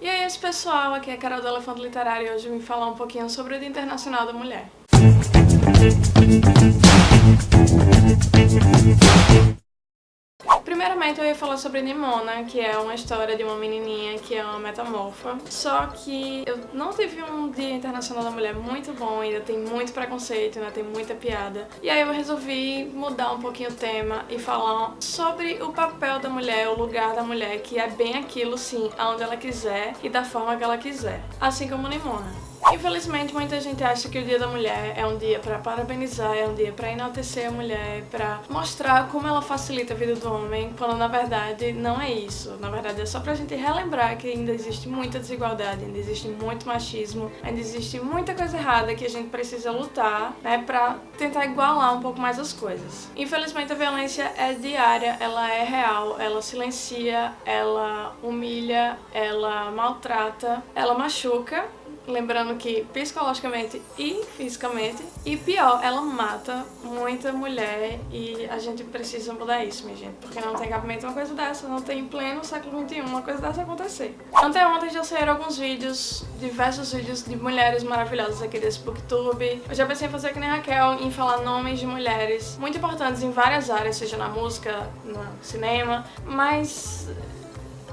E aí, esse pessoal, aqui é a Carol do Elefante Literário e hoje eu vim falar um pouquinho sobre o Dia Internacional da Mulher. Primeiramente eu ia falar sobre Nimona, que é uma história de uma menininha que é uma metamorfa. Só que eu não tive um Dia Internacional da Mulher muito bom, ainda tem muito preconceito, ainda tem muita piada. E aí eu resolvi mudar um pouquinho o tema e falar sobre o papel da mulher, o lugar da mulher, que é bem aquilo sim, aonde ela quiser e da forma que ela quiser. Assim como Nimona. Infelizmente, muita gente acha que o Dia da Mulher é um dia para parabenizar, é um dia para enaltecer a mulher, para mostrar como ela facilita a vida do homem, quando na verdade não é isso. Na verdade é só pra gente relembrar que ainda existe muita desigualdade, ainda existe muito machismo, ainda existe muita coisa errada que a gente precisa lutar, né, pra tentar igualar um pouco mais as coisas. Infelizmente a violência é diária, ela é real, ela silencia, ela humilha, ela maltrata, ela machuca Lembrando que psicologicamente e fisicamente. E pior, ela mata muita mulher e a gente precisa mudar isso, minha gente. Porque não tem cabimento uma coisa dessa, não tem em pleno século XXI uma coisa dessa acontecer. Anteontem já saíram alguns vídeos, diversos vídeos de mulheres maravilhosas aqui desse booktube. Eu já pensei em fazer que nem Raquel, em falar nomes de mulheres muito importantes em várias áreas, seja na música, no cinema, mas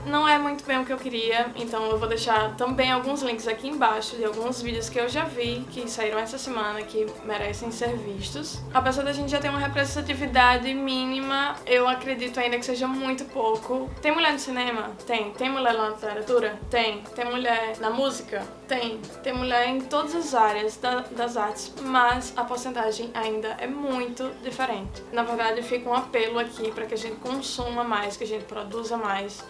não é muito bem o que eu queria, então eu vou deixar também alguns links aqui embaixo de alguns vídeos que eu já vi, que saíram essa semana, que merecem ser vistos. Apesar da gente já ter uma representatividade mínima, eu acredito ainda que seja muito pouco. Tem mulher no cinema? Tem. Tem mulher na literatura? Tem. Tem mulher na música? Tem. Tem mulher em todas as áreas da, das artes, mas a porcentagem ainda é muito diferente. Na verdade, fica um apelo aqui para que a gente consuma mais, que a gente produza mais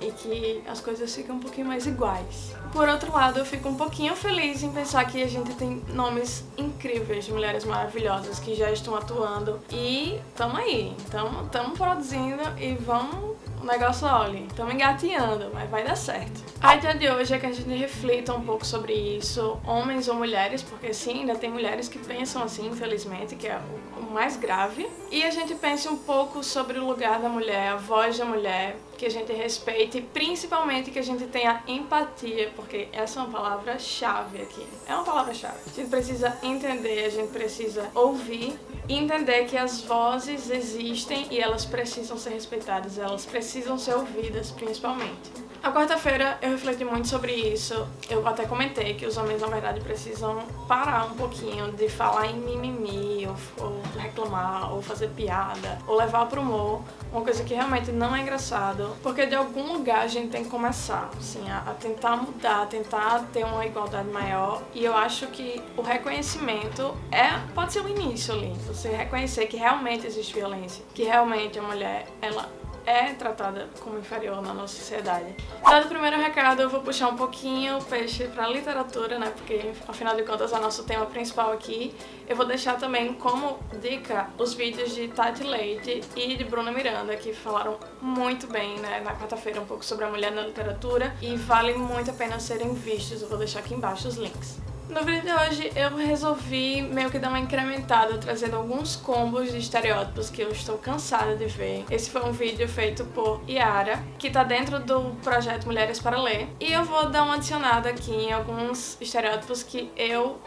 e que as coisas ficam um pouquinho mais iguais. Por outro lado, eu fico um pouquinho feliz em pensar que a gente tem nomes incríveis de mulheres maravilhosas que já estão atuando e tamo aí, tamo, tamo produzindo e vamos o negócio, olha, estamos engateando, mas vai dar certo. A ideia de hoje é que a gente reflita um pouco sobre isso, homens ou mulheres, porque sim, ainda tem mulheres que pensam assim, infelizmente, que é o mais grave. E a gente pense um pouco sobre o lugar da mulher, a voz da mulher, que a gente respeite e principalmente que a gente tenha empatia, porque essa é uma palavra-chave aqui. É uma palavra-chave. A gente precisa entender, a gente precisa ouvir e entender que as vozes existem e elas precisam ser respeitadas, elas precisam ser ouvidas principalmente. A quarta-feira eu refleti muito sobre isso, eu até comentei que os homens na verdade precisam parar um pouquinho de falar em mimimi, ou, ou reclamar, ou fazer piada, ou levar pro humor, uma coisa que realmente não é engraçado, porque de algum lugar a gente tem que começar, assim, a, a tentar mudar, a tentar ter uma igualdade maior, e eu acho que o reconhecimento é, pode ser o início ali, você reconhecer que realmente existe violência, que realmente a mulher, ela é tratada como inferior na nossa sociedade. Dado o primeiro recado, eu vou puxar um pouquinho o peixe para literatura, né, porque afinal de contas é o nosso tema principal aqui. Eu vou deixar também como dica os vídeos de Tati Leite e de Bruna Miranda, que falaram muito bem né, na quarta-feira um pouco sobre a mulher na literatura e vale muito a pena serem vistos. Eu vou deixar aqui embaixo os links. No vídeo de hoje eu resolvi meio que dar uma incrementada, trazendo alguns combos de estereótipos que eu estou cansada de ver. Esse foi um vídeo feito por Yara, que tá dentro do projeto Mulheres para Ler. E eu vou dar uma adicionada aqui em alguns estereótipos que eu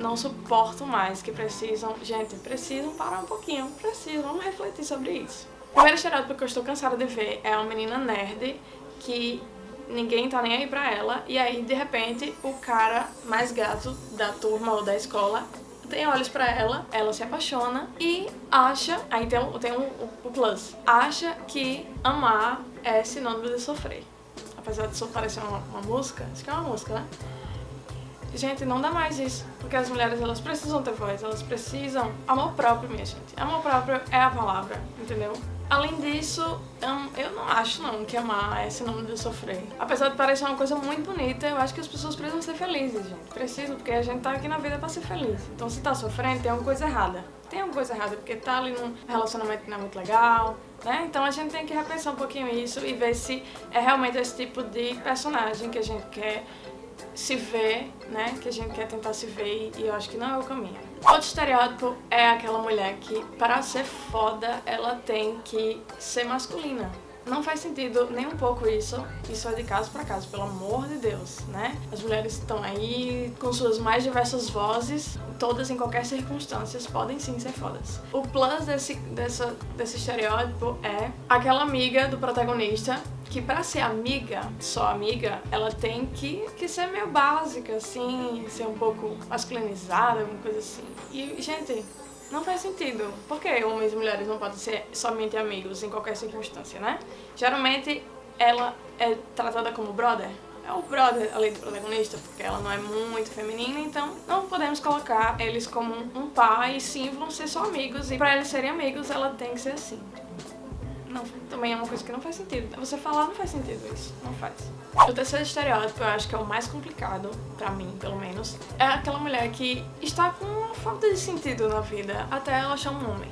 não suporto mais, que precisam... Gente, precisam parar um pouquinho, precisam, vamos refletir sobre isso. O primeiro estereótipo que eu estou cansada de ver é uma menina nerd que ninguém tá nem aí pra ela, e aí de repente o cara mais gato da turma ou da escola tem olhos pra ela, ela se apaixona e acha, aí tem, tem um, o plus, acha que amar é sinônimo de sofrer. Apesar de parecer uma, uma música, isso que é uma música, né? Gente, não dá mais isso, porque as mulheres elas precisam ter voz, elas precisam amor próprio, minha gente. Amor próprio é a palavra, entendeu? Além disso, eu não acho não que amar é sinônimo de sofrer. Apesar de parecer uma coisa muito bonita, eu acho que as pessoas precisam ser felizes, gente. Precisam, porque a gente tá aqui na vida pra ser feliz. Então se tá sofrendo, tem alguma coisa errada. Tem alguma coisa errada, porque tá ali num relacionamento que não é muito legal, né? Então a gente tem que repensar um pouquinho isso e ver se é realmente esse tipo de personagem que a gente quer se ver, né? Que a gente quer tentar se ver e eu acho que não é o caminho. Outro estereótipo é aquela mulher que, para ser foda, ela tem que ser masculina. não faz sentido nem um pouco isso. Isso é de caso para caso, pelo amor de Deus, né? As mulheres estão aí com suas mais diversas vozes, todas em qualquer circunstância podem sim ser fodas. O plus desse, dessa, desse estereótipo é aquela amiga do protagonista que pra ser amiga, só amiga, ela tem que, que ser meio básica, assim, ser um pouco masculinizada, alguma coisa assim. E, gente, não faz sentido. Por que homens e mulheres não podem ser somente amigos em qualquer circunstância, né? Geralmente, ela é tratada como brother. É o brother, além do protagonista, porque ela não é muito feminina, então não podemos colocar eles como um pai, sim, vão ser só amigos. E pra eles serem amigos, ela tem que ser assim não, também é uma coisa que não faz sentido. Você falar não faz sentido isso, não faz. O terceiro estereótipo, eu acho que é o mais complicado, pra mim, pelo menos, é aquela mulher que está com uma falta de sentido na vida até ela achar um homem.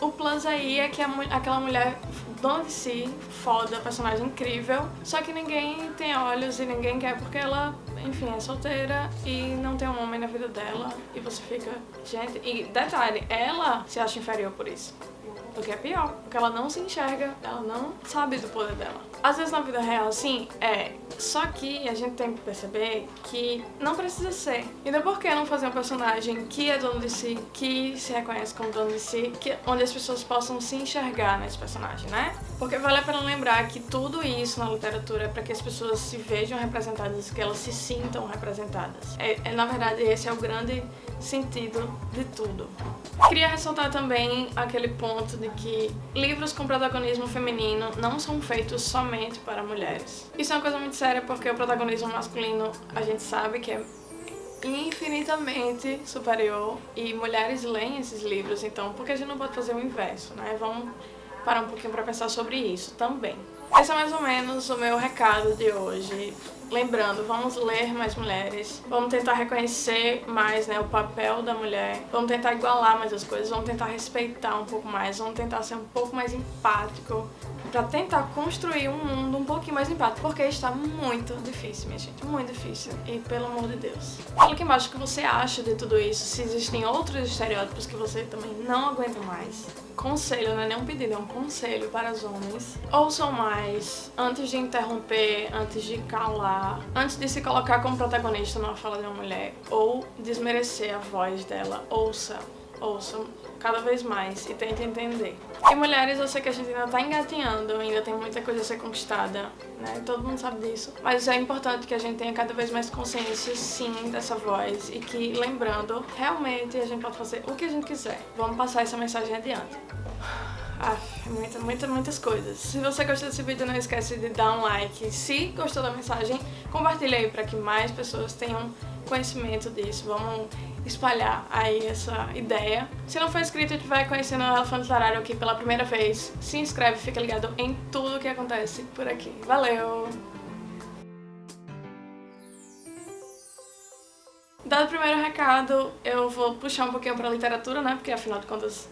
O plus aí é que a, aquela mulher dona de si, foda, personagem incrível, só que ninguém tem olhos e ninguém quer porque ela, enfim, é solteira e não tem um homem na vida dela e você fica, gente, e detalhe, ela se acha inferior por isso. O que é pior, porque ela não se enxerga, ela não sabe do poder dela. Às vezes na vida real, sim, é. Só que a gente tem que perceber que não precisa ser. Então por que não fazer um personagem que é dono de si, que se reconhece como dono de si, que, onde as pessoas possam se enxergar nesse personagem, né? Porque vale a pena lembrar que tudo isso na literatura é para que as pessoas se vejam representadas, que elas se sintam representadas. É, é, na verdade, esse é o grande sentido de tudo. Queria ressaltar também aquele ponto de que livros com protagonismo feminino não são feitos somente para mulheres. Isso é uma coisa muito séria porque o protagonismo masculino a gente sabe que é infinitamente superior e mulheres leem esses livros, então por que a gente não pode fazer o inverso, né? Vamos parar um pouquinho para pensar sobre isso também. Esse é mais ou menos o meu recado de hoje. Lembrando, vamos ler mais mulheres, vamos tentar reconhecer mais né, o papel da mulher, vamos tentar igualar mais as coisas, vamos tentar respeitar um pouco mais, vamos tentar ser um pouco mais empático para tentar construir um mundo um pouquinho mais empático, porque está muito difícil, minha gente, muito difícil, e pelo amor de Deus. Fala aqui embaixo o que você acha de tudo isso, se existem outros estereótipos que você também não aguenta mais. Conselho, não é nem um pedido, é um conselho para os homens. Ouçam mais, antes de interromper, antes de calar, antes de se colocar como protagonista numa fala de uma mulher, ou desmerecer a voz dela, ouça ouçam cada vez mais e tentem entender. E mulheres, eu sei que a gente ainda tá engatinhando, ainda tem muita coisa a ser conquistada, né? Todo mundo sabe disso. Mas é importante que a gente tenha cada vez mais consciência, sim, dessa voz e que, lembrando, realmente a gente pode fazer o que a gente quiser. Vamos passar essa mensagem adiante. Ah, muitas, muitas, muitas coisas. Se você gostou desse vídeo, não esquece de dar um like. Se gostou da mensagem, compartilhe aí para que mais pessoas tenham conhecimento disso. Vamos espalhar aí essa ideia. Se não for inscrito e estiver conhecendo o Elefante Literário aqui pela primeira vez, se inscreve, fica ligado em tudo que acontece por aqui. Valeu! Dado o primeiro recado, eu vou puxar um pouquinho pra literatura, né? Porque afinal de contas